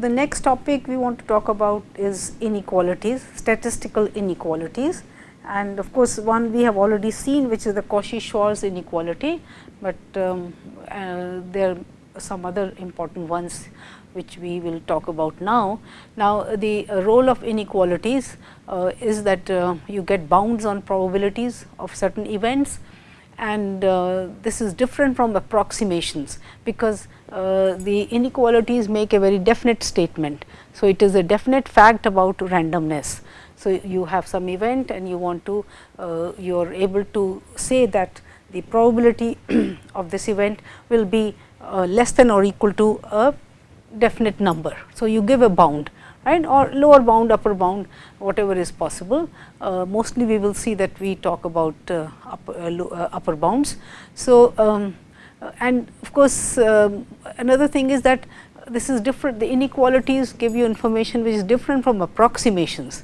the next topic we want to talk about is inequalities, statistical inequalities and of course, one we have already seen which is the Cauchy-Schwarz inequality, but um, uh, there are some other important ones which we will talk about now. Now, the role of inequalities uh, is that uh, you get bounds on probabilities of certain events and uh, this is different from approximations, because uh, the inequalities make a very definite statement. So, it is a definite fact about randomness. So, you have some event and you want to uh, you are able to say that the probability of this event will be uh, less than or equal to a definite number. So, you give a bound right or lower bound upper bound whatever is possible. Uh, mostly we will see that we talk about uh, upper, upper bounds. So, um, and of course, um, another thing is that this is different the inequalities give you information which is different from approximations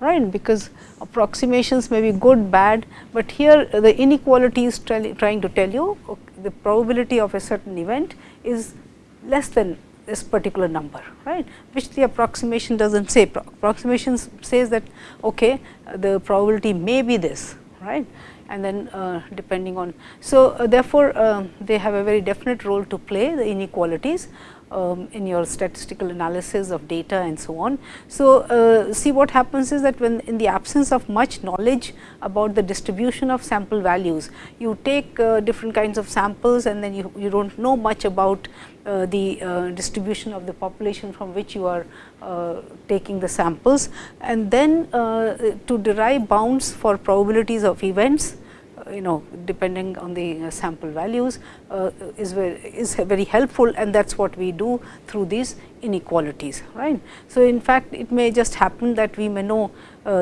right? Because approximations may be good bad, but here the inequality is trying to tell you okay, the probability of a certain event is less than this particular number right? Which the approximation does not say. Approximation says that okay the probability may be this right and then uh, depending on. So, uh, therefore, uh, they have a very definite role to play the inequalities um, in your statistical analysis of data and so on. So, uh, see what happens is that when in the absence of much knowledge about the distribution of sample values, you take uh, different kinds of samples and then you, you do not know much about the uh, distribution of the population from which you are uh, taking the samples and then uh, to derive bounds for probabilities of events you know depending on the uh, sample values uh, is very is very helpful and that is what we do through these inequalities right. So, in fact, it may just happen that we may know uh,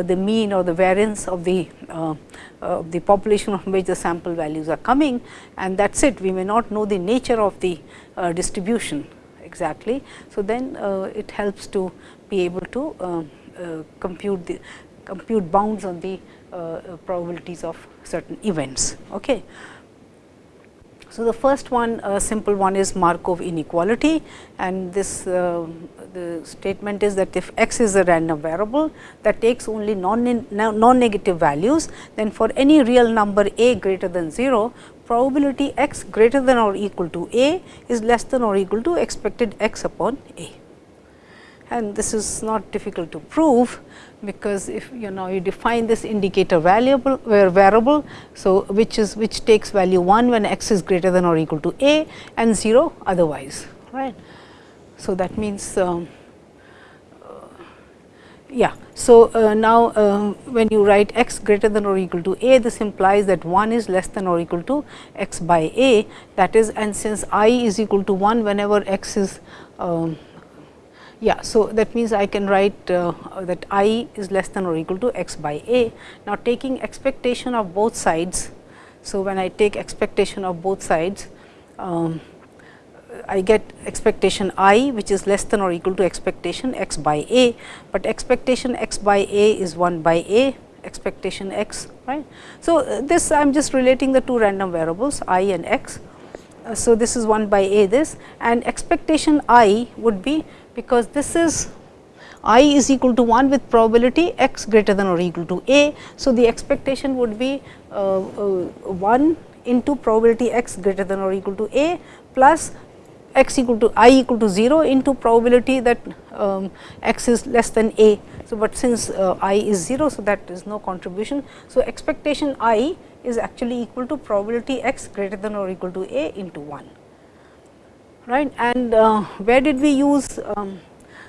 the mean or the variance of the uh, of the population from which the sample values are coming and that is it we may not know the nature of the uh, distribution exactly. So, then uh, it helps to be able to compute the compute bounds on the uh, probabilities of certain events. Okay. So, the first one a simple one is Markov inequality and this uh, the statement is that if x is a random variable that takes only non, non negative values then for any real number a greater than 0 probability x greater than or equal to a is less than or equal to expected x upon a and this is not difficult to prove because if you know you define this indicator variable where variable. So, which is which takes value 1 when x is greater than or equal to a and 0 otherwise right. So, that means um, uh, yeah. So, uh, now uh, when you write x greater than or equal to a this implies that 1 is less than or equal to x by a that is and since i is equal to 1 whenever x is um, yeah, so that means I can write uh, that i is less than or equal to x by a. Now, taking expectation of both sides. So, when I take expectation of both sides, um, I get expectation i which is less than or equal to expectation x by a, but expectation x by a is 1 by a expectation x right. So, uh, this I am just relating the two random variables i and x. Uh, so, this is 1 by a this and expectation i would be because this is i is equal to 1 with probability x greater than or equal to a. So, the expectation would be uh, uh, 1 into probability x greater than or equal to a plus x equal to i equal to 0 into probability that um, x is less than a. So, but since uh, i is 0, so that is no contribution. So, expectation i is actually equal to probability x greater than or equal to a into 1 right. And uh, where did we use um,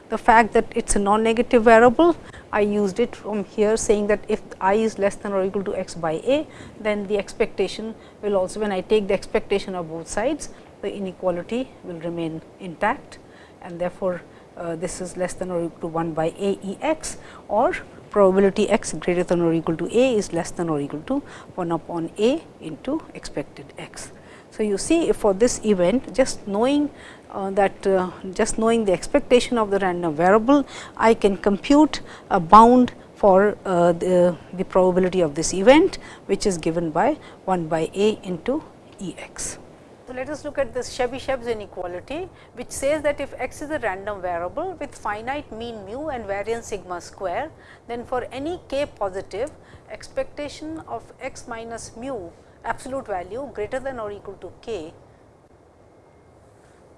the fact that it is a non-negative variable? I used it from here saying that if i is less than or equal to x by a, then the expectation will also when I take the expectation of both sides, the inequality will remain intact and therefore, uh, this is less than or equal to 1 by a e x or probability x greater than or equal to a is less than or equal to 1 upon a into expected x. So, you see for this event just knowing uh, that uh, just knowing the expectation of the random variable, I can compute a bound for uh, the, the probability of this event, which is given by 1 by a into E x. So, let us look at this Chebyshev's inequality, which says that if x is a random variable with finite mean mu and variance sigma square, then for any k positive expectation of x minus mu absolute value greater than or equal to k,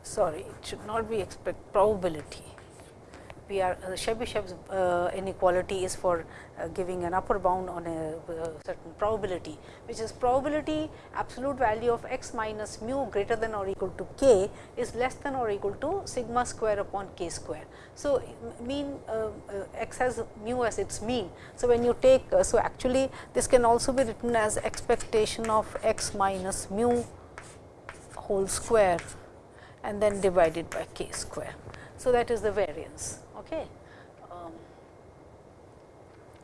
sorry it should not be expect probability we are uh, Chebyshev's uh, inequality is for uh, giving an upper bound on a, uh, certain probability, which is probability absolute value of x minus mu greater than or equal to k is less than or equal to sigma square upon k square. So, mean uh, uh, x has mu as its mean. So, when you take, so actually this can also be written as expectation of x minus mu whole square and then divided by k square. So, that is the variance. Okay. Um,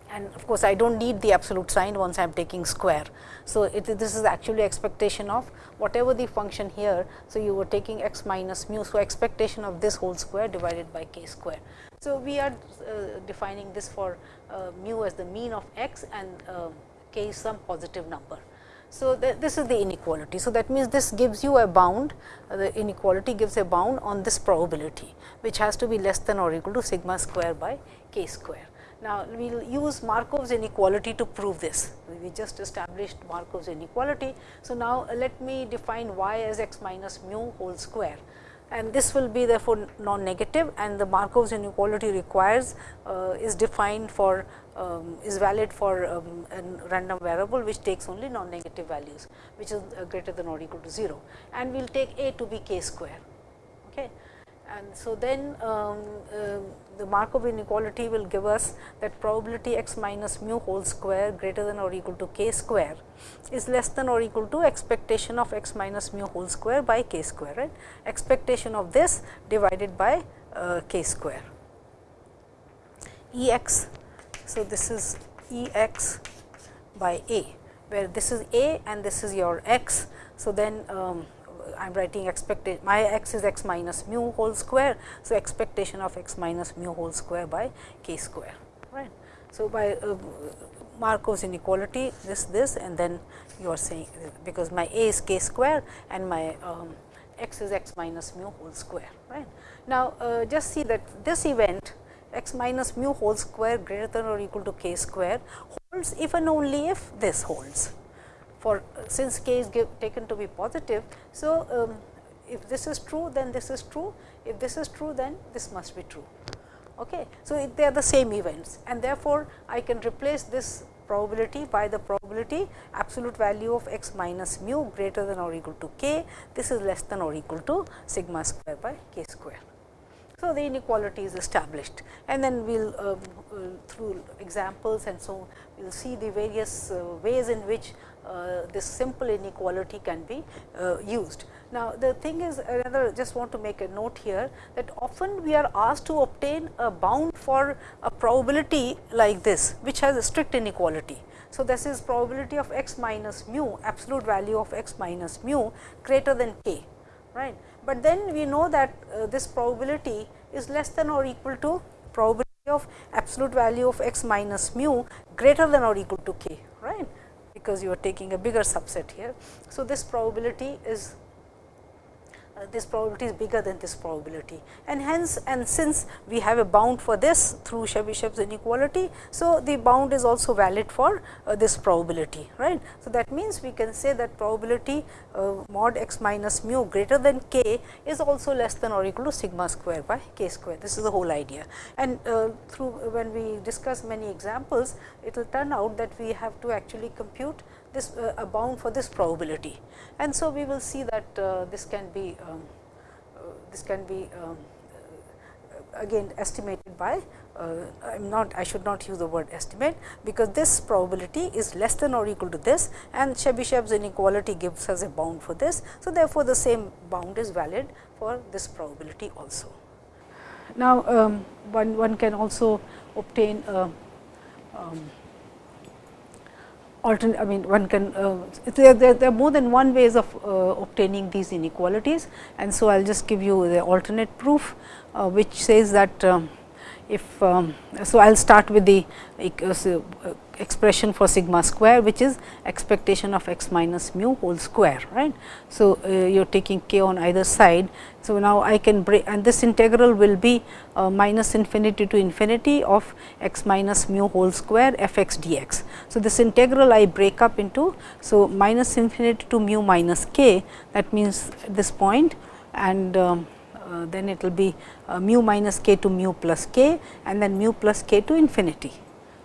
and of course, I do not need the absolute sign once I am taking square. So, it, this is actually expectation of whatever the function here. So, you were taking x minus mu. So, expectation of this whole square divided by k square. So, we are uh, defining this for uh, mu as the mean of x and uh, k is some positive number. So, this is the inequality. So, that means this gives you a bound, uh, the inequality gives a bound on this probability, which has to be less than or equal to sigma square by k square. Now, we will use Markov's inequality to prove this. We just established Markov's inequality. So, now let me define y as x minus mu whole square and this will be therefore non-negative and the Markov's inequality requires uh, is defined for um, is valid for um, a random variable which takes only non-negative values which is uh, greater than or equal to 0 and we will take a to be k square. Okay. And so, then um, uh, the Markov inequality will give us that probability x minus mu whole square greater than or equal to k square is less than or equal to expectation of x minus mu whole square by k square right expectation of this divided by uh, k square E x so, this is E x by a, where this is a and this is your x. So, then um, I am writing expectation my x is x minus mu whole square. So, expectation of x minus mu whole square by k square right. So, by uh, Markov's inequality this this and then you are saying because my a is k square and my um, x is x minus mu whole square right. Now, uh, just see that this event x minus mu whole square greater than or equal to k square holds if and only if this holds for since k is give, taken to be positive. So, um, if this is true then this is true if this is true then this must be true. Okay. So, they are the same events and therefore, I can replace this probability by the probability absolute value of x minus mu greater than or equal to k this is less than or equal to sigma square by k square. So, the inequality is established and then we will uh, through examples and so we will see the various uh, ways in which uh, this simple inequality can be uh, used. Now, the thing is another just want to make a note here that often we are asked to obtain a bound for a probability like this which has a strict inequality. So, this is probability of x minus mu absolute value of x minus mu greater than k right but then we know that uh, this probability is less than or equal to probability of absolute value of x minus mu greater than or equal to k right because you are taking a bigger subset here. So, this probability is uh, this probability is bigger than this probability and hence and since we have a bound for this through Chebyshev's inequality. So, the bound is also valid for uh, this probability right. So, that means we can say that probability uh, mod x minus mu greater than k is also less than or equal to sigma square by k square this is the whole idea and uh, through when we discuss many examples it will turn out that we have to actually compute this uh, a bound for this probability. And so, we will see that uh, this can be um, uh, this can be um, uh, again estimated by uh, I am not I should not use the word estimate, because this probability is less than or equal to this and Chebyshev's inequality gives us a bound for this. So, therefore, the same bound is valid for this probability also. Now, um, one, one can also obtain a um, alternate I mean one can uh, there, there, there, are more than one ways of uh, obtaining these inequalities. And so I will just give you the alternate proof uh, which says that um, if um, so I will start with the uh, expression for sigma square which is expectation of x minus mu whole square right. So, uh, you are taking k on either side. So, now I can break and this integral will be uh, minus infinity to infinity of x minus mu whole square f x dx. So, this integral I break up into so minus infinity to mu minus k that means at this point and um, uh, then it will be uh, mu minus k to mu plus k and then mu plus k to infinity.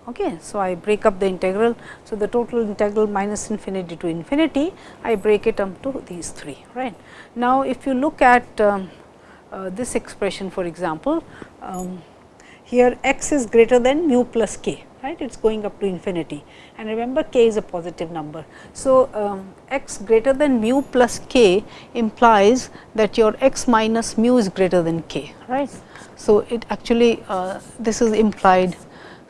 Okay. So, I break up the integral. So, the total integral minus infinity to infinity, I break it up to these three. right. Now, if you look at um, uh, this expression for example, um, here x is greater than mu plus k right it is going up to infinity and remember k is a positive number. So, um, x greater than mu plus k implies that your x minus mu is greater than k right. So, it actually uh, this is implied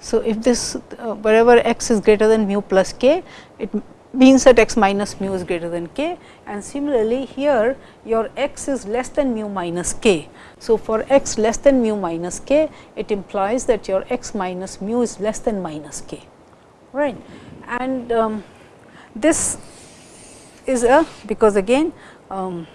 so, if this uh, wherever x is greater than mu plus k, it means that x minus mu is greater than k and similarly here your x is less than mu minus k. So, for x less than mu minus k, it implies that your x minus mu is less than minus k, right. And um, this is a because again um,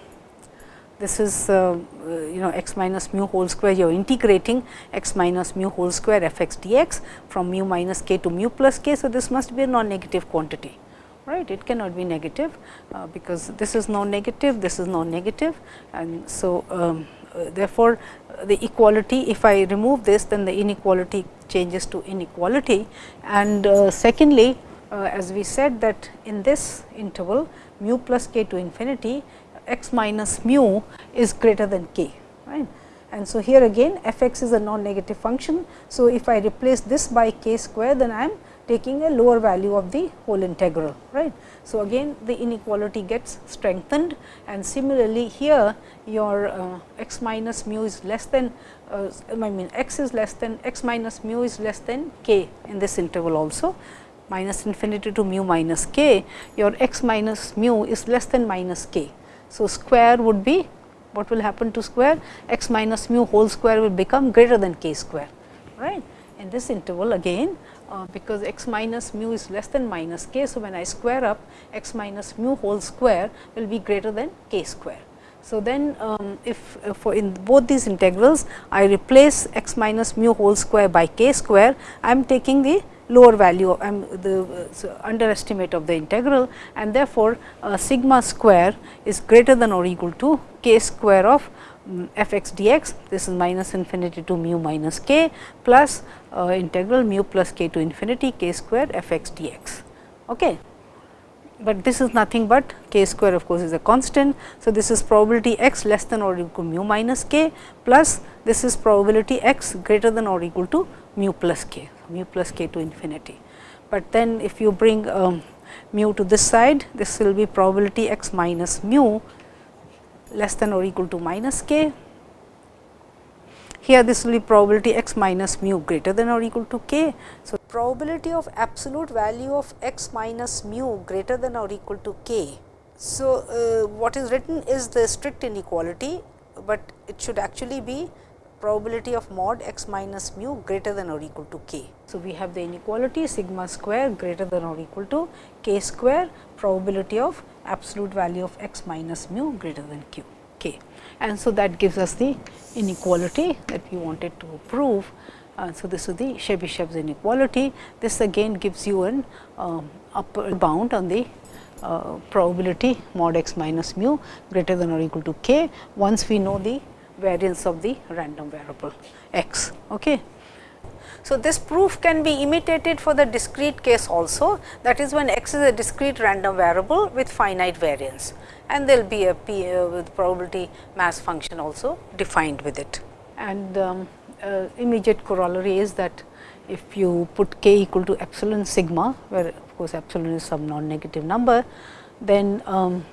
this is uh, you know x minus mu whole square. You are integrating x minus mu whole square f x dx from mu minus k to mu plus k. So, this must be a non negative quantity right? It cannot be negative uh, because this is non negative this is non negative and so um, uh, therefore, the equality if I remove this then the inequality changes to inequality. And uh, secondly uh, as we said that in this interval mu plus k to infinity x minus mu is greater than k. Right. And so, here again f x is a non-negative function. So, if I replace this by k square then I am taking a lower value of the whole integral. right. So, again the inequality gets strengthened and similarly here your uh, x minus mu is less than uh, I mean x is less than x minus mu is less than k in this interval also minus infinity to mu minus k your x minus mu is less than minus k. So, square would be what will happen to square x minus mu whole square will become greater than k square right. In this interval again uh, because x minus mu is less than minus k. So, when I square up x minus mu whole square will be greater than k square. So, then um, if uh, for in both these integrals I replace x minus mu whole square by k square I am taking the lower value I am the uh, underestimate of the integral and therefore, uh, sigma square is greater than or equal to k square of um, f x dx this is minus infinity to mu minus k plus uh, integral mu plus k to infinity k square f x dx. Okay. But this is nothing but k square of course, is a constant. So, this is probability x less than or equal to mu minus k plus this is probability x greater than or equal to mu plus k mu plus k to infinity. But then if you bring um, mu to this side, this will be probability x minus mu less than or equal to minus k. Here this will be probability x minus mu greater than or equal to k. So, probability of absolute value of x minus mu greater than or equal to k. So, uh, what is written is the strict inequality, but it should actually be probability of mod x minus mu greater than or equal to k. So, we have the inequality sigma square greater than or equal to k square probability of absolute value of x minus mu greater than q k. And so, that gives us the inequality that we wanted to prove. Uh, so, this is the Chebyshev's inequality. This again gives you an um, upper bound on the uh, probability mod x minus mu greater than or equal to k once we know the variance of the random variable x. Okay. So, this proof can be imitated for the discrete case also that is when x is a discrete random variable with finite variance and there will be a p uh, with probability mass function also defined with it. And um, uh, immediate corollary is that if you put k equal to epsilon sigma where of course, epsilon is some non negative number then um,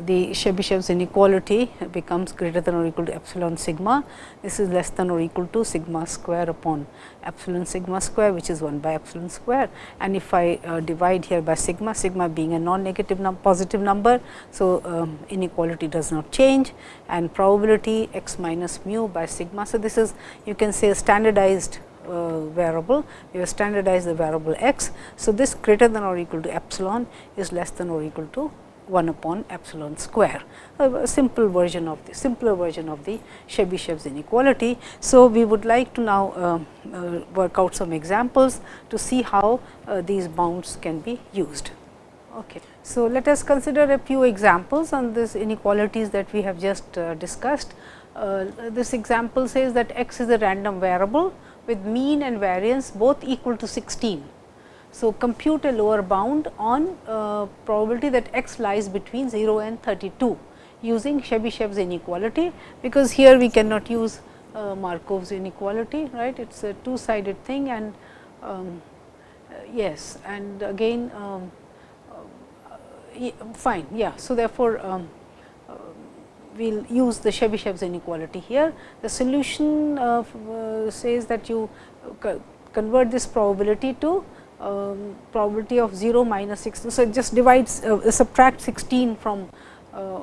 the Chebyshev's inequality becomes greater than or equal to epsilon sigma. This is less than or equal to sigma square upon epsilon sigma square which is 1 by epsilon square and if I uh, divide here by sigma, sigma being a non-negative num positive number. So, um, inequality does not change and probability x minus mu by sigma. So, this is you can say a standardized uh, variable, you have standardized the variable x. So, this greater than or equal to epsilon is less than or equal to 1 upon epsilon square, a simple version of the simpler version of the Chebyshev's inequality. So, we would like to now uh, uh, work out some examples to see how uh, these bounds can be used. Okay. So, let us consider a few examples on these inequalities that we have just uh, discussed. Uh, this example says that x is a random variable with mean and variance both equal to 16 so, compute a lower bound on uh, probability that x lies between 0 and 32 using Chebyshev's inequality, because here we cannot use uh, Markov's inequality, right. It is a two sided thing and um, uh, yes and again um, uh, fine, yeah. So, therefore, um, uh, we will use the Chebyshev's inequality here. The solution uh, says that you convert this probability to um, probability of 0 minus 16. So, it just divides uh, subtract 16 from uh,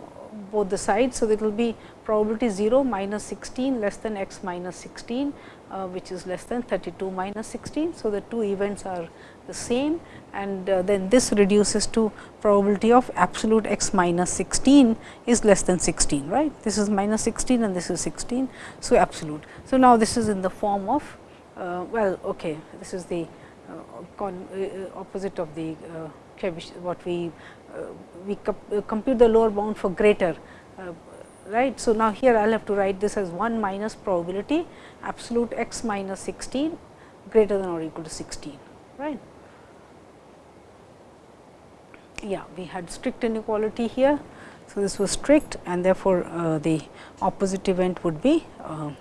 both the sides. So, it will be probability 0 minus 16 less than x minus 16 uh, which is less than 32 minus 16. So, the two events are the same and uh, then this reduces to probability of absolute x minus 16 is less than 16 right. This is minus 16 and this is 16. So, absolute. So, now this is in the form of uh, well okay this is the opposite of the uh, what we we compute the lower bound for greater right. So, now here I will have to write this as 1 minus probability absolute x minus 16 greater than or equal to 16 right. Yeah, we had strict inequality here. So, this was strict and therefore, uh, the opposite event would be uh,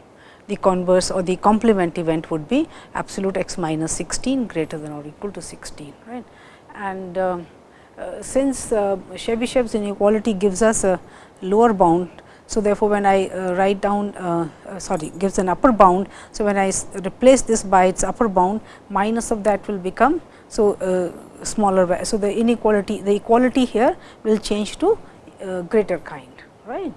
the converse or the complement event would be absolute x minus 16 greater than or equal to 16 right. And uh, uh, since uh, Chebyshev's inequality gives us a lower bound. So, therefore, when I uh, write down uh, uh, sorry gives an upper bound. So, when I replace this by its upper bound minus of that will become so smaller. So, the inequality the equality here will change to greater kind right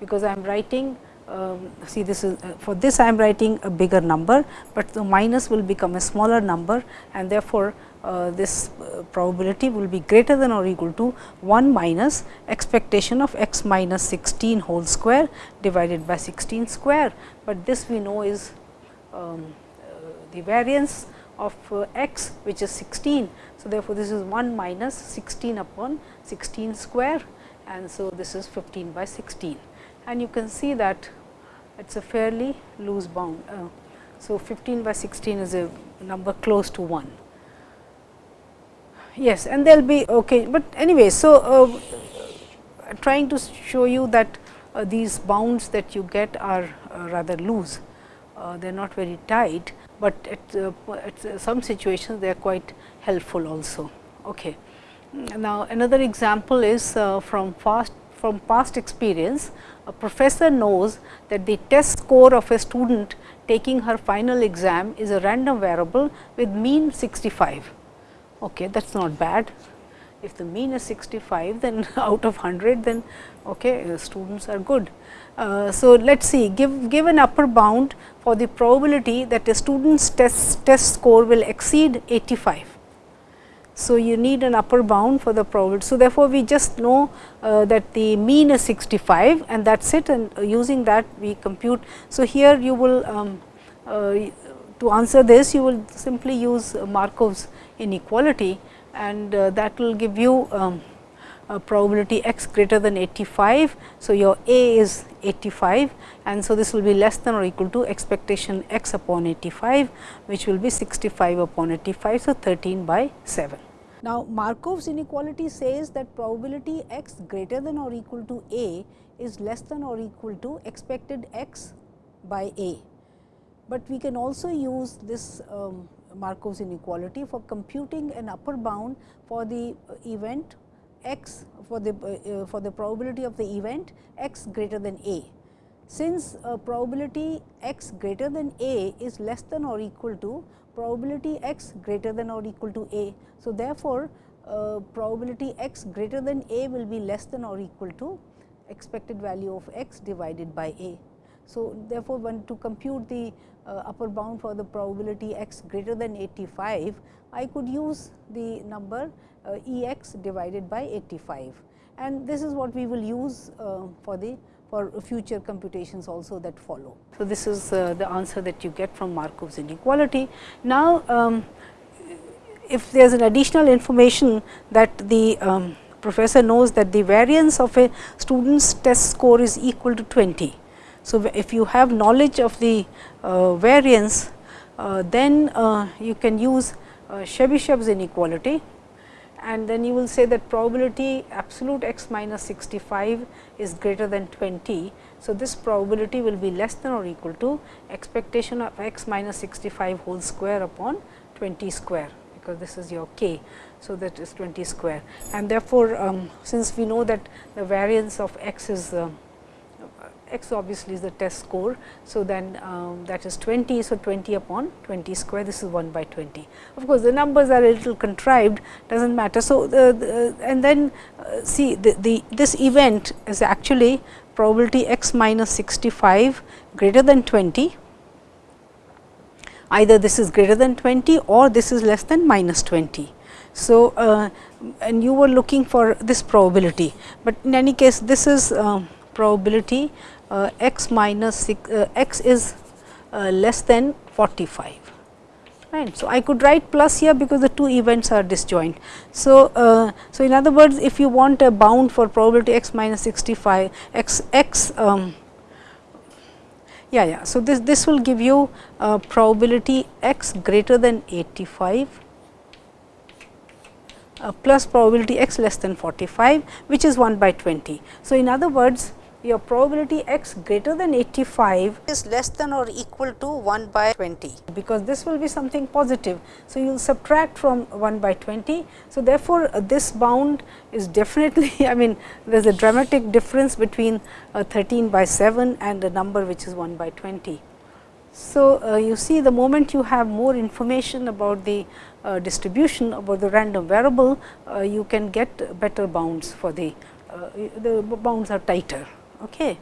because I am writing um, see this is uh, for this I am writing a bigger number, but the minus will become a smaller number and therefore, uh, this uh, probability will be greater than or equal to 1 minus expectation of x minus 16 whole square divided by 16 square, but this we know is um, uh, the variance of uh, x which is 16. So, therefore, this is 1 minus 16 upon 16 square and so this is 15 by 16 and you can see that it is a fairly loose bound. Uh, so, 15 by 16 is a number close to 1. Yes, and there will be okay, but anyway. So, uh, trying to show you that uh, these bounds that you get are uh, rather loose, uh, they are not very tight, but at, uh, at some situations they are quite helpful also. Okay. Now, another example is from fast from past experience a professor knows that the test score of a student taking her final exam is a random variable with mean 65. Okay, that is not bad. If the mean is 65, then out of 100, then okay, students are good. Uh, so, let us see give, give an upper bound for the probability that a student's test, test score will exceed 85. So, you need an upper bound for the probability. So, therefore, we just know uh, that the mean is 65 and that is it and uh, using that we compute. So, here you will um, uh, to answer this you will simply use Markov's inequality and uh, that will give you um, probability x greater than 85. So, your A is 85 and so this will be less than or equal to expectation x upon 85 which will be 65 upon 85. So, 13 by 7. Now, Markov's inequality says that probability x greater than or equal to a is less than or equal to expected x by a. But we can also use this um, Markov's inequality for computing an upper bound for the event x for the uh, for the probability of the event x greater than a. Since uh, probability x greater than a is less than or equal to probability x greater than or equal to a. So, therefore, uh, probability x greater than a will be less than or equal to expected value of x divided by a. So, therefore, when to compute the uh, upper bound for the probability x greater than 85, I could use the number uh, E x divided by 85 and this is what we will use uh, for the for future computations also that follow. So, this is uh, the answer that you get from Markov's inequality. Now, um, if there is an additional information that the um, professor knows that the variance of a student's test score is equal to 20. So, if you have knowledge of the uh, variance, uh, then uh, you can use uh, Chebyshev's inequality and then you will say that probability absolute x minus 65 is greater than 20. So, this probability will be less than or equal to expectation of x minus 65 whole square upon 20 square because this is your k. So, that is 20 square and therefore, um, since we know that the variance of x is uh, x obviously is the test score. So, then um, that is 20. So, 20 upon 20 square this is 1 by 20. Of course, the numbers are a little contrived does not matter. So, the, the and then uh, see the, the this event is actually probability x minus 65 greater than 20 either this is greater than 20 or this is less than minus 20. So, uh, and you were looking for this probability, but in any case this is uh, probability x minus 6, uh, x is uh, less than 45. Right. So, I could write plus here because the two events are disjoint. So, uh, so in other words if you want a bound for probability x minus 65 x x um, yeah yeah. So, this this will give you uh, probability x greater than 85 uh, plus probability x less than 45 which is 1 by 20. So, in other words your probability x greater than 85 is less than or equal to 1 by 20, because this will be something positive. So, you will subtract from 1 by 20. So, therefore, uh, this bound is definitely I mean there is a dramatic difference between uh, 13 by 7 and a number which is 1 by 20. So, uh, you see the moment you have more information about the uh, distribution about the random variable, uh, you can get better bounds for the, uh, the bounds are tighter. Okay.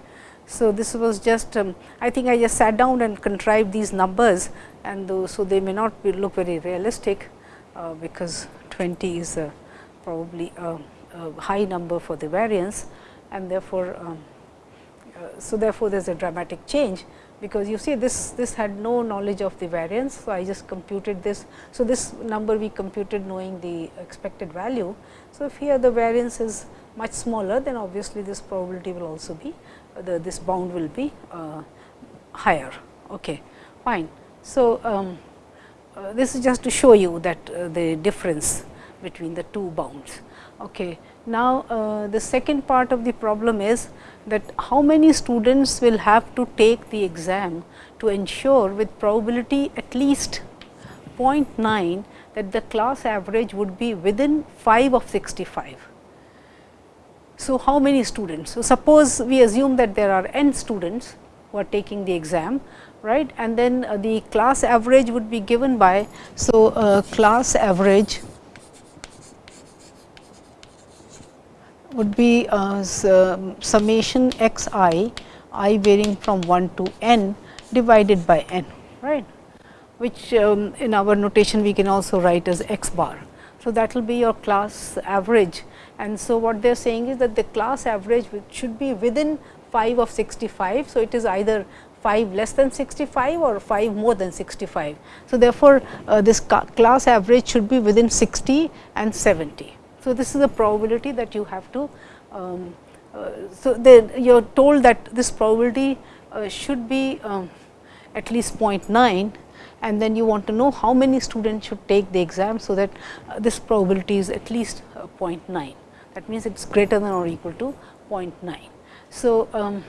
So, this was just um, I think I just sat down and contrived these numbers and those, so they may not be look very realistic, uh, because 20 is probably a, a, high number for the variance and therefore, um, uh, so therefore, there is a dramatic change because you see this this had no knowledge of the variance. So, I just computed this. So, this number we computed knowing the expected value. So, if here the variance is much smaller then obviously this probability will also be uh, the this bound will be uh, higher. Okay, fine. So, um, uh, this is just to show you that uh, the difference between the two bounds. Okay. Now, uh, the second part of the problem is that how many students will have to take the exam to ensure with probability at least 0.9 that the class average would be within 5 of 65. So, how many students? So, suppose we assume that there are n students who are taking the exam right and then uh, the class average would be given by. So, uh, class average would be uh, summation x i, i varying from 1 to n divided by n right which um, in our notation we can also write as x bar. So, that will be your class average and so, what they are saying is that the class average should be within 5 of 65. So, it is either 5 less than 65 or 5 more than 65. So, therefore, uh, this class average should be within 60 and 70. So, this is the probability that you have to. Um, uh, so, you are told that this probability uh, should be um, at least 0.9 and then you want to know how many students should take the exam. So, that uh, this probability is at least uh, 0.9 that means, it is greater than or equal to 0.9. So, um,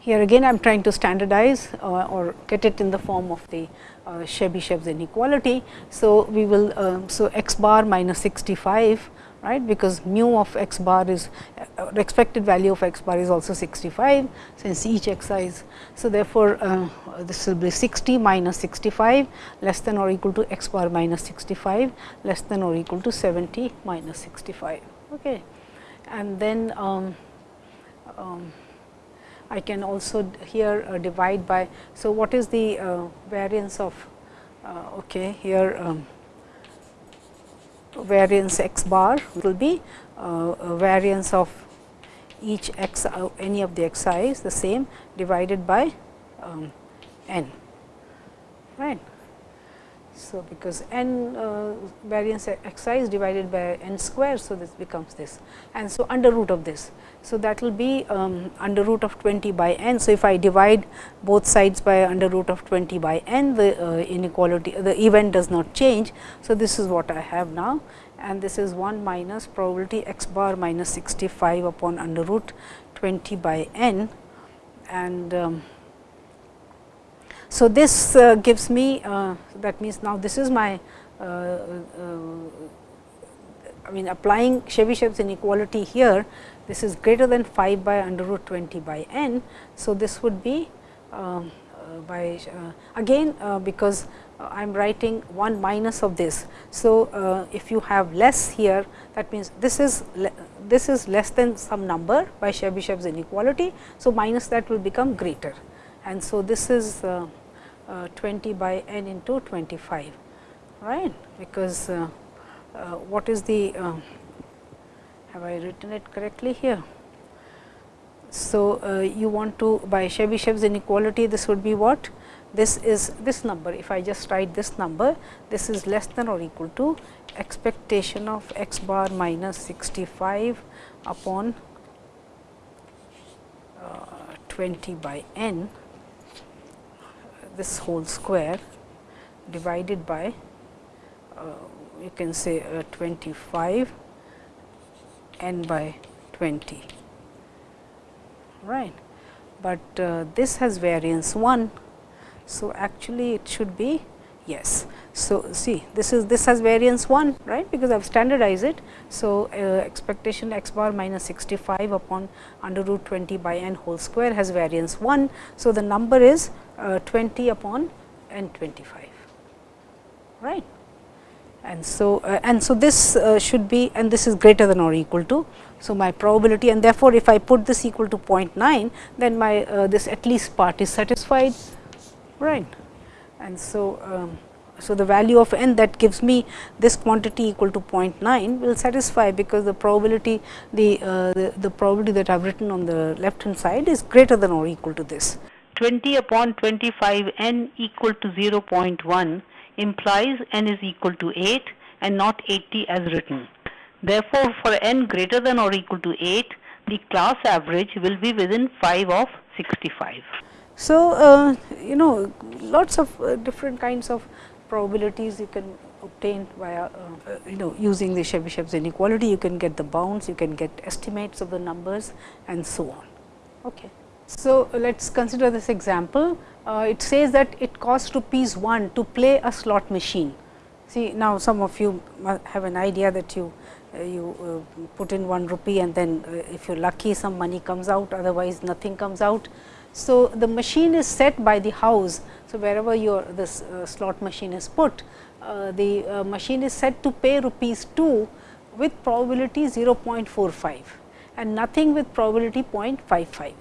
here again I am trying to standardize uh, or get it in the form of the uh, Chebyshev's inequality. So, we will uh, so x bar minus 65 right because mu of x bar is uh, expected value of x bar is also 65 since each x i is. So, therefore, uh, this will be 60 minus 65 less than or equal to x bar minus 65 less than or equal to 70 minus 65. Okay. And then um, um, I can also here uh, divide by. So, what is the uh, variance of uh, okay here um, variance x bar will be variance of each x any of the x i is the same divided by um, n right. So, because n uh, variance x i is divided by n square. So, this becomes this and so under root of this. So, that will be um, under root of 20 by n. So, if I divide both sides by under root of 20 by n the uh, inequality the event does not change. So, this is what I have now and this is 1 minus probability x bar minus 65 upon under root 20 by n and um, so, this uh, gives me uh, that means now this is my uh, uh, I mean applying Chebyshev's inequality here this is greater than 5 by under root 20 by n. So, this would be um, uh, by again because I am writing 1 minus of this. So, if you have less here that means this is this is less than some number by Chebyshev's inequality. So, minus that will become greater and so this is uh, uh, 20 by n into 25 right because uh, uh, what is the have I written it correctly here. So, uh, you want to by Chebyshev's inequality this would be what this is this number if I just write this number this is less than or equal to expectation of x bar minus 65 upon uh, 20 by n this whole square divided by uh, you can say uh, 25 n by 20 right. But uh, this has variance 1 so actually it should be yes. So see this is this has variance 1 right? Because i have standardized it. So uh, expectation x bar minus 65 upon under root 20 by n whole square has variance 1 so the number is uh, 20 upon n 25 right and so uh, and so this uh, should be and this is greater than or equal to so my probability and therefore if i put this equal to 0.9 then my uh, this at least part is satisfied right and so um, so the value of n that gives me this quantity equal to 0.9 will satisfy because the probability the, uh, the, the probability that I have written on the left hand side is greater than or equal to this. 20 upon 25 n equal to 0.1 implies n is equal to 8 and not 80 as written. Therefore, for n greater than or equal to 8, the class average will be within 5 of 65. So, uh, you know lots of uh, different kinds of probabilities you can obtain via uh, you know using the Chebyshev's inequality you can get the bounds you can get estimates of the numbers and so on. Okay. So, let us consider this example. Uh, it says that it costs rupees 1 to play a slot machine. See now some of you have an idea that you uh, you uh, put in 1 rupee and then uh, if you are lucky some money comes out otherwise nothing comes out. So, the machine is set by the house. So, wherever your this slot machine is put the machine is set to pay rupees 2 with probability 0.45 and nothing with probability 0.55.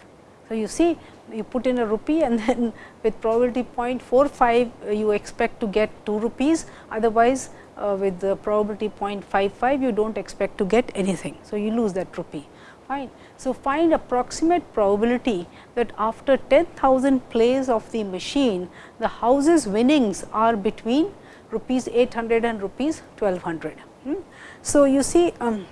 So, you see you put in a rupee and then with probability 0.45 uh, you expect to get 2 rupees otherwise uh, with the probability 0.55 you do not expect to get anything. So, you lose that rupee fine. So, find approximate probability that after 10,000 plays of the machine the house's winnings are between rupees 800 and rupees 1200. Hmm. So, you see um,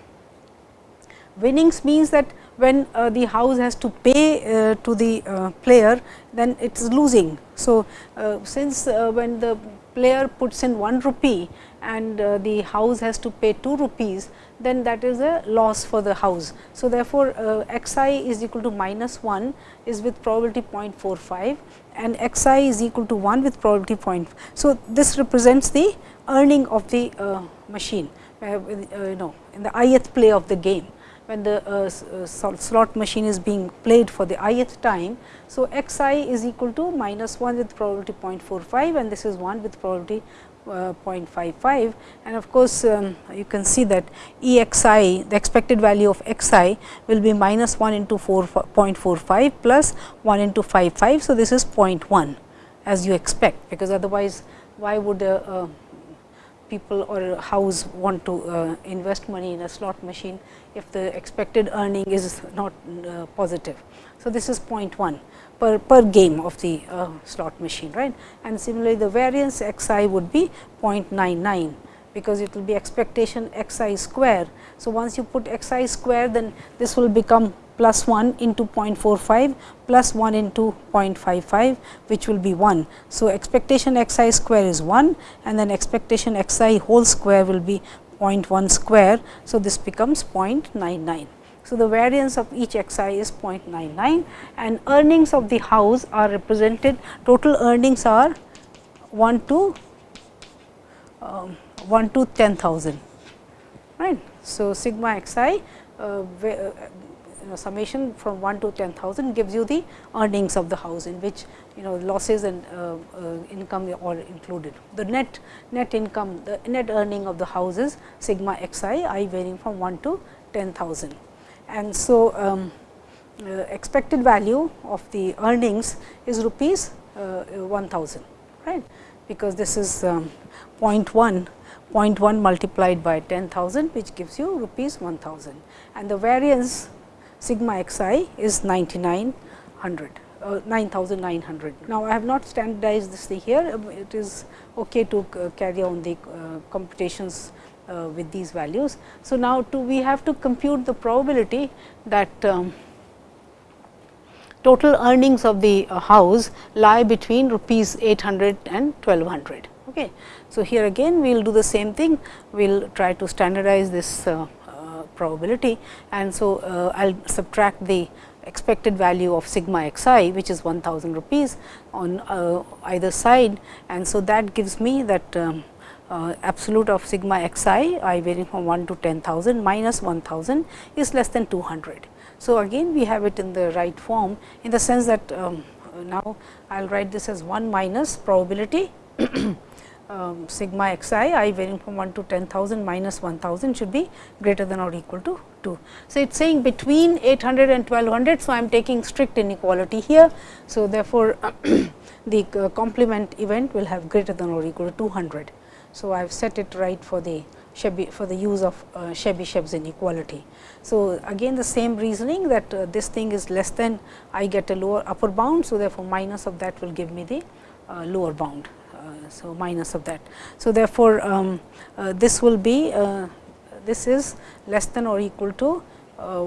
winnings means that when uh, the house has to pay uh, to the uh, player then it is losing. So, uh, since uh, when the player puts in 1 rupee and uh, the house has to pay 2 rupees then that is a loss for the house. So, therefore, x i is equal to minus 1 is with probability 0.45 and x i is equal to 1 with probability 0. So, this represents the earning of the machine you know in the ith play of the game when the uh, uh slot machine is being played for the ith time. So, x i is equal to minus 1 with probability 0.45 and this is 1 with probability uh, 0.55 and of course, um, you can see that E x i the expected value of x i will be minus 1 into 0.45 plus 1 into 55. So, this is 0.1 as you expect because otherwise why would a, a people or house want to uh, invest money in a slot machine if the expected earning is not uh, positive. So, this is 0.1 per, per game of the uh, slot machine right and similarly the variance x i would be 0.99 because it will be expectation x i square. So, once you put x i square then this will become plus 1 into 0.45 plus 1 into 0.55 which will be 1. So, expectation x i square is 1 and then expectation x i whole square will be 0.1 square. So, this becomes 0.99. So, the variance of each x i is 0.99 and earnings of the house are represented total earnings are 1 to um, 1 to 10,000 right. So, sigma x i uh, uh, know, summation from 1 to 10,000 gives you the earnings of the house in which you know losses and uh, uh, income are included. The net net income the net earning of the house is sigma x i i varying from 1 to 10,000 and so um, uh, expected value of the earnings is rupees uh, 1000 right? Because this is um, 0.1 0.1 multiplied by 10,000 which gives you rupees 1000 and the variance sigma x i is 9900 uh, 9900. Now, I have not standardized this thing here, it is okay to uh, carry on the uh, computations uh, with these values. So, now to we have to compute the probability that um, total earnings of the uh, house lie between rupees 800 and 1200. Okay. So, here again we will do the same thing, we will try to standardize this uh, probability. And so uh, I will subtract the expected value of sigma x i which is 1000 rupees on uh, either side. And so that gives me that um, uh, absolute of sigma x i i varying from 1 to 10,000 minus 1000 is less than 200. So, again we have it in the right form in the sense that um, now I will write this as 1 minus probability um, sigma x i i varying from 1 to 10,000 minus 1000 should be greater than or equal to 2. So, it is saying between 800 and 1200. So, I am taking strict inequality here. So, therefore, the uh, complement event will have greater than or equal to 200. So, I have set it right for the Chebyshev for the use of uh, Chebyshev's inequality. So, again the same reasoning that uh, this thing is less than I get a lower upper bound. So, therefore, minus of that will give me the uh, lower bound. Uh, so, minus of that. So, therefore, um, uh, this will be uh, this is less than or equal to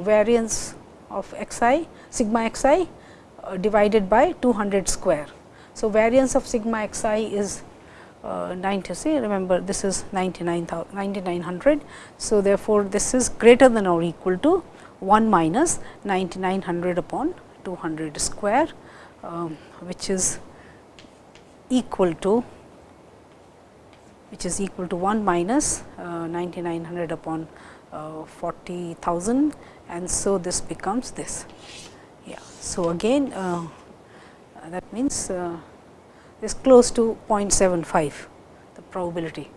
variance of x i sigma x i divided by 200 square. So, variance of sigma x i is uh, 90 see remember this is 9900. So, therefore, this is greater than or equal to 1 minus 9900 upon 200 square um, which is equal to which is equal to 1 minus uh, 9900 upon uh, 40,000 and so this becomes this. Yeah. So, again uh, that means uh, is close to 0.75 the probability.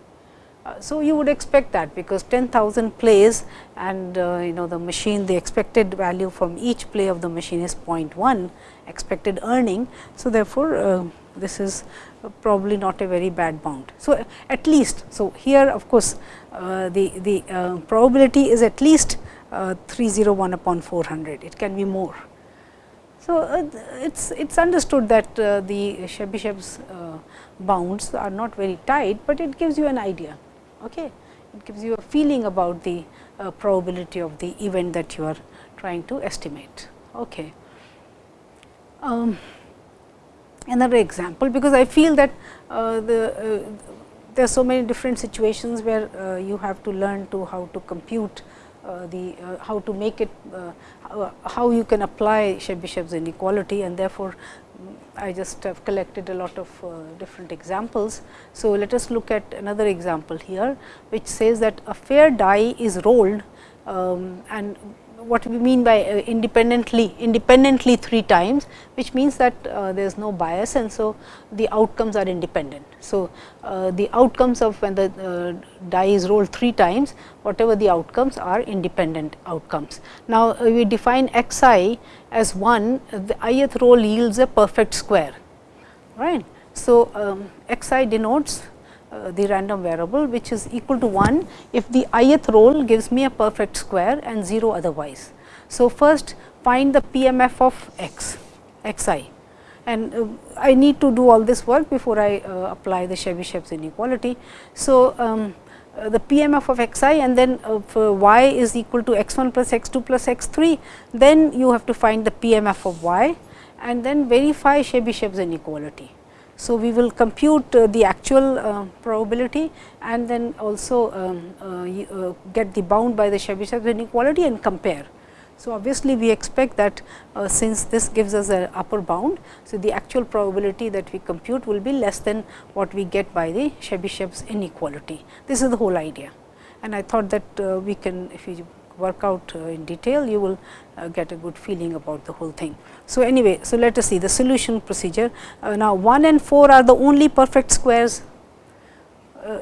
Uh, so, you would expect that because 10,000 plays and uh, you know the machine the expected value from each play of the machine is 0.1 expected earning. So, therefore, this is probably not a very bad bound. So, at least, so here of course, uh, the, the uh, probability is at least uh, 301 upon 400, it can be more. So, uh, it is it's understood that uh, the Chebyshev's uh, bounds are not very tight, but it gives you an idea. Okay? It gives you a feeling about the probability of the event that you are trying to estimate. Okay. Um, another example, because I feel that uh, the uh, there are so many different situations where you have to learn to how to compute uh, the uh, how to make it uh, how you can apply Chebyshev's inequality and therefore, I just have collected a lot of uh, different examples. So, let us look at another example here, which says that a fair die is rolled um, and what we mean by uh, independently independently three times, which means that uh, there is no bias and so the outcomes are independent. So, uh, the outcomes of when the uh, die is rolled three times, whatever the outcomes are independent outcomes. Now, uh, we define x i as 1, the ith roll yields a perfect square, right. So, um, x i denotes uh, the random variable which is equal to 1 if the ith roll gives me a perfect square and 0 otherwise. So, first find the PMF of x, x i and uh, I need to do all this work before I uh, apply the Chebyshev's inequality. So, um, uh, the PMF of x i and then uh, y is equal to x 1 plus x 2 plus x 3, then you have to find the PMF of y and then verify Chebyshev's inequality. So, we will compute uh, the actual uh, probability and then also um, uh, get the bound by the Chebyshev inequality and compare. So, obviously, we expect that uh, since this gives us an upper bound, so the actual probability that we compute will be less than what we get by the Chebyshev's inequality. This is the whole idea and I thought that uh, we can if you work out uh, in detail, you will uh, get a good feeling about the whole thing. So, anyway, so let us see the solution procedure. Uh, now, 1 and 4 are the only perfect squares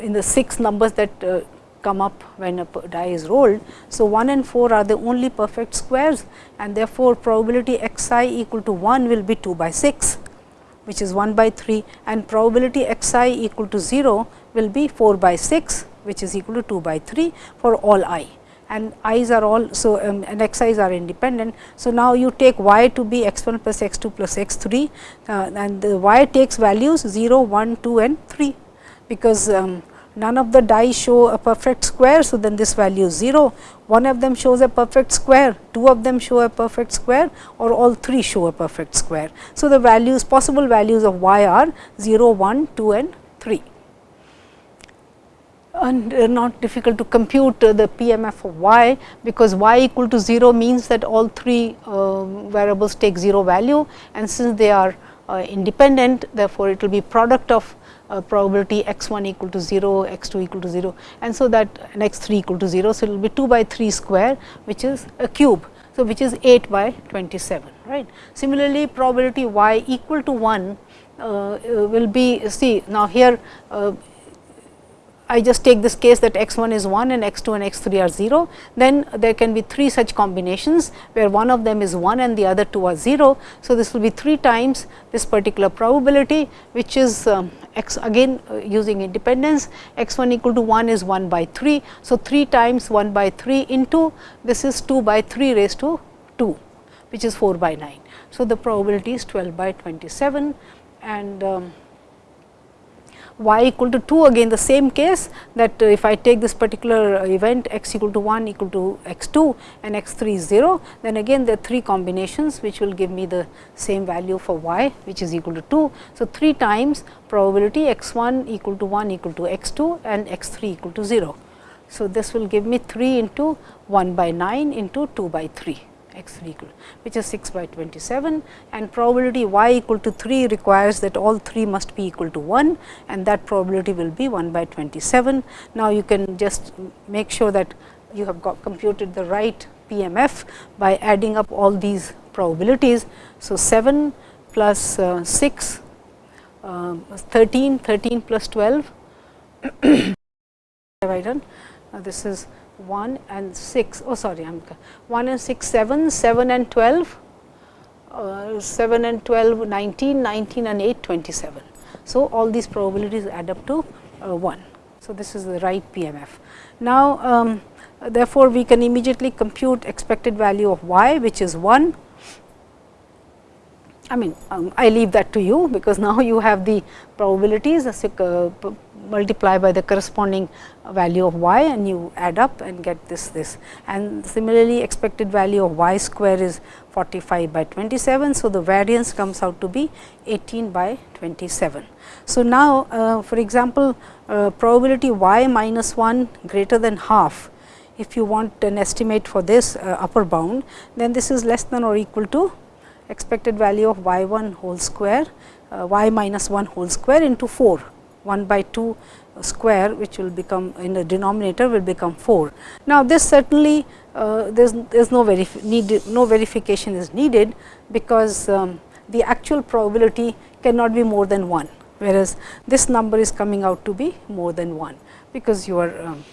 in the 6 numbers that come up when a die is rolled. So, 1 and 4 are the only perfect squares and therefore, probability x i equal to 1 will be 2 by 6 which is 1 by 3 and probability x i equal to 0 will be 4 by 6 which is equal to 2 by 3 for all i and i's are all so um, and x i's are independent. So, now you take y to be x 1 plus x 2 plus x 3 uh, and the y takes values 0, 1, 2 and 3 because um, none of the die show a perfect square. So, then this value is 0, one of them shows a perfect square, two of them show a perfect square or all three show a perfect square. So, the values possible values of y are 0, 1, 2 and 3 and uh, not difficult to compute uh, the PMF of y, because y equal to 0 means that all three uh, variables take 0 value and since they are uh, independent therefore, it will be product of uh, probability x 1 equal to 0, x 2 equal to 0 and so that and x 3 equal to 0. So, it will be 2 by 3 square which is a cube. So, which is 8 by 27 right. Similarly, probability y equal to 1 uh, will be see now here I just take this case that x 1 is 1 and x 2 and x 3 are 0, then there can be 3 such combinations where one of them is 1 and the other two are 0. So, this will be 3 times this particular probability which is um, x again uh, using independence x 1 equal to 1 is 1 by 3. So, 3 times 1 by 3 into this is 2 by 3 raised to 2 which is 4 by 9. So, the probability is 12 by 27 and um, y equal to 2 again the same case that uh, if I take this particular event x equal to 1 equal to x 2 and x 3 is 0, then again there are 3 combinations which will give me the same value for y which is equal to 2. So, 3 times probability x 1 equal to 1 equal to x 2 and x 3 equal to 0. So, this will give me 3 into 1 by 9 into 2 by 3 x 3 equal which is 6 by 27 and probability y equal to 3 requires that all 3 must be equal to 1 and that probability will be 1 by 27. Now, you can just make sure that you have got computed the right PMF by adding up all these probabilities. So, 7 plus, uh, 6, uh, 13, 13 plus 12 have I done? Now, this is 1 and 6 oh sorry I am 1 and 6 7 7 and 12 uh, 7 and 12 19 19 and 8 27 so all these probabilities add up to uh, 1 so this is the right pmf now um, therefore we can immediately compute expected value of y which is 1 I mean um, I leave that to you because now you have the probabilities uh, multiply by the corresponding value of y and you add up and get this this and similarly expected value of y square is 45 by 27. So, the variance comes out to be 18 by 27. So, now uh, for example, uh, probability y minus 1 greater than half if you want an estimate for this uh, upper bound then this is less than or equal to expected value of y 1 whole square uh, y minus 1 whole square into 4 1 by 2 square which will become in the denominator will become 4. Now, this certainly uh, there is no verif need no verification is needed because um, the actual probability cannot be more than 1 whereas this number is coming out to be more than 1 because you are um,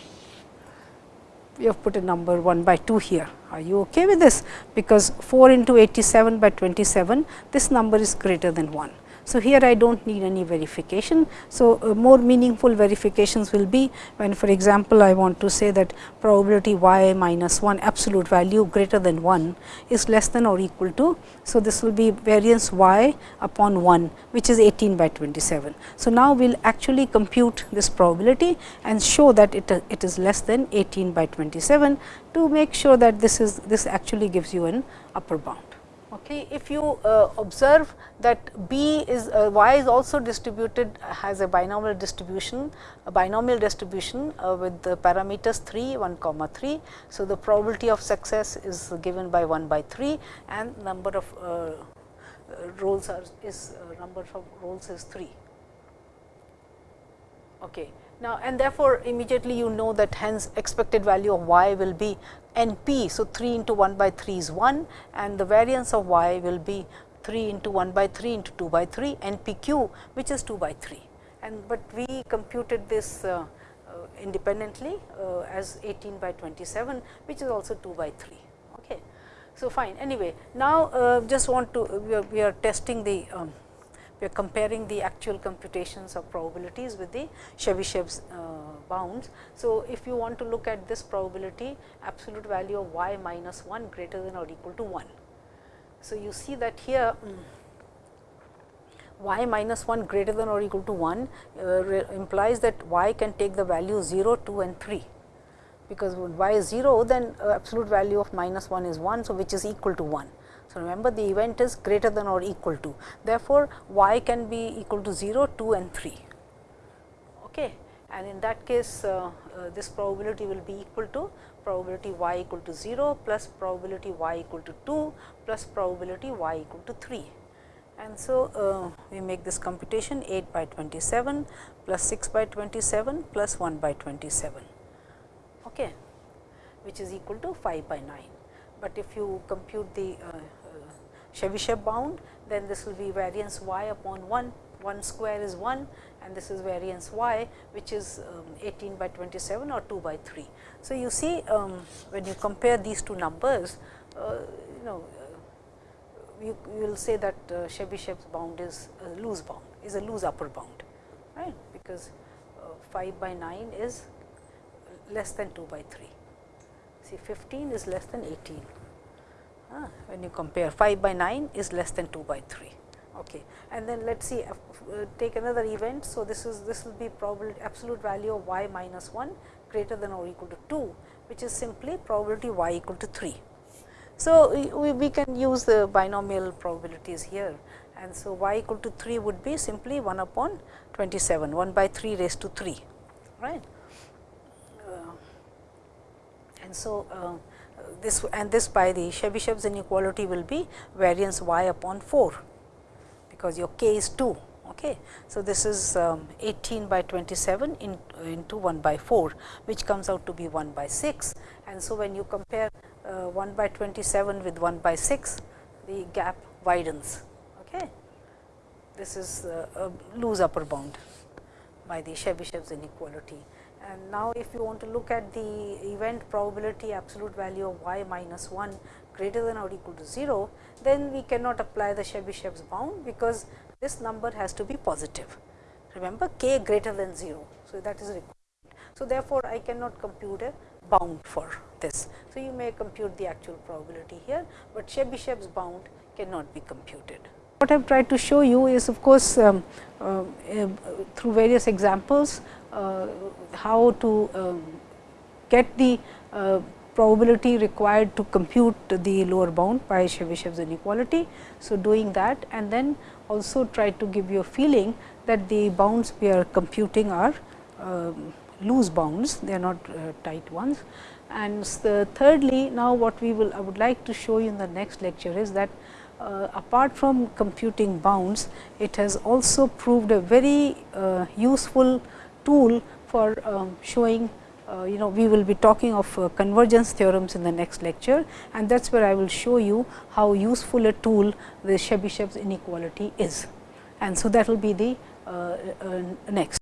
you have put a number 1 by 2 here. Are you okay with this? Because 4 into 87 by 27, this number is greater than 1. So, here I do not need any verification. So, uh, more meaningful verifications will be when for example, I want to say that probability y minus 1 absolute value greater than 1 is less than or equal to. So, this will be variance y upon 1 which is 18 by 27. So, now we will actually compute this probability and show that it, uh, it is less than 18 by 27 to make sure that this is this actually gives you an upper bound. Okay. If you uh, observe that B is uh, y is also distributed has a binomial distribution, a binomial distribution uh, with the parameters 3, 1 comma 3. So, the probability of success is given by 1 by 3 and number of uh, uh, rolls are is uh, number of rolls is 3. Okay. Now, and therefore, immediately you know that hence expected value of y will be n p. So, 3 into 1 by 3 is 1 and the variance of y will be 3 into 1 by 3 into 2 by 3 n p q which is 2 by 3. And but we computed this uh, uh, independently uh, as 18 by 27 which is also 2 by 3. Okay. So, fine anyway now uh, just want to we are, we are testing the um, we are comparing the actual computations of probabilities with the Chebyshev's uh, bounds. So, if you want to look at this probability absolute value of y minus 1 greater than or equal to 1. So, you see that here um, y minus 1 greater than or equal to 1 uh, implies that y can take the value 0, 2 and 3 because when y is 0 then uh, absolute value of minus 1 is 1. So, which is equal to 1. So, remember the event is greater than or equal to. Therefore, y can be equal to 0, 2 and 3. Okay. And in that case, uh, uh, this probability will be equal to probability y equal to 0 plus probability y equal to 2 plus probability y equal to 3. And so, uh, we make this computation 8 by 27 plus 6 by 27 plus 1 by 27, okay, which is equal to 5 by 9. But if you compute the uh, Chebyshev bound, then this will be variance y upon 1, 1 square is 1 and this is variance y which is um, 18 by 27 or 2 by 3. So, you see um, when you compare these two numbers, uh, you know uh, you, you, will say that uh, Chebyshev's bound is a loose bound, is a loose upper bound, right, because uh, 5 by 9 is less than 2 by 3. See 15 is less than 18 uh, when you compare 5 by 9 is less than 2 by 3. Okay. And then let us see uh, take another event. So, this is this will be probability absolute value of y minus 1 greater than or equal to 2 which is simply probability y equal to 3. So, we, we can use the binomial probabilities here and so y equal to 3 would be simply 1 upon 27 1 by 3 raised to 3 right. Uh, and so, uh, this and this by the Chebyshev's inequality will be variance y upon 4, because your k is 2. Okay. So, this is um, 18 by 27 in, into 1 by 4, which comes out to be 1 by 6. And so, when you compare uh, 1 by 27 with 1 by 6, the gap widens. Okay. This is uh, a loose upper bound by the Chebyshev's inequality. And now, if you want to look at the event probability absolute value of y minus 1 greater than or equal to 0, then we cannot apply the Chebyshev's bound, because this number has to be positive. Remember k greater than 0. So, that is required. So, therefore, I cannot compute a bound for this. So, you may compute the actual probability here, but Chebyshev's bound cannot be computed. What I have tried to show you is of course, um, uh, uh, through various examples uh, how to um, get the uh, probability required to compute the lower bound by Chebyshev's inequality. So, doing that and then also try to give you a feeling that the bounds we are computing are um, loose bounds, they are not uh, tight ones. And thirdly, now what we will I would like to show you in the next lecture is that uh, apart from computing bounds, it has also proved a very uh, useful tool for um, showing uh, you know we will be talking of uh, convergence theorems in the next lecture and that is where I will show you how useful a tool the Chebyshev's inequality is. And so, that will be the uh, uh, next.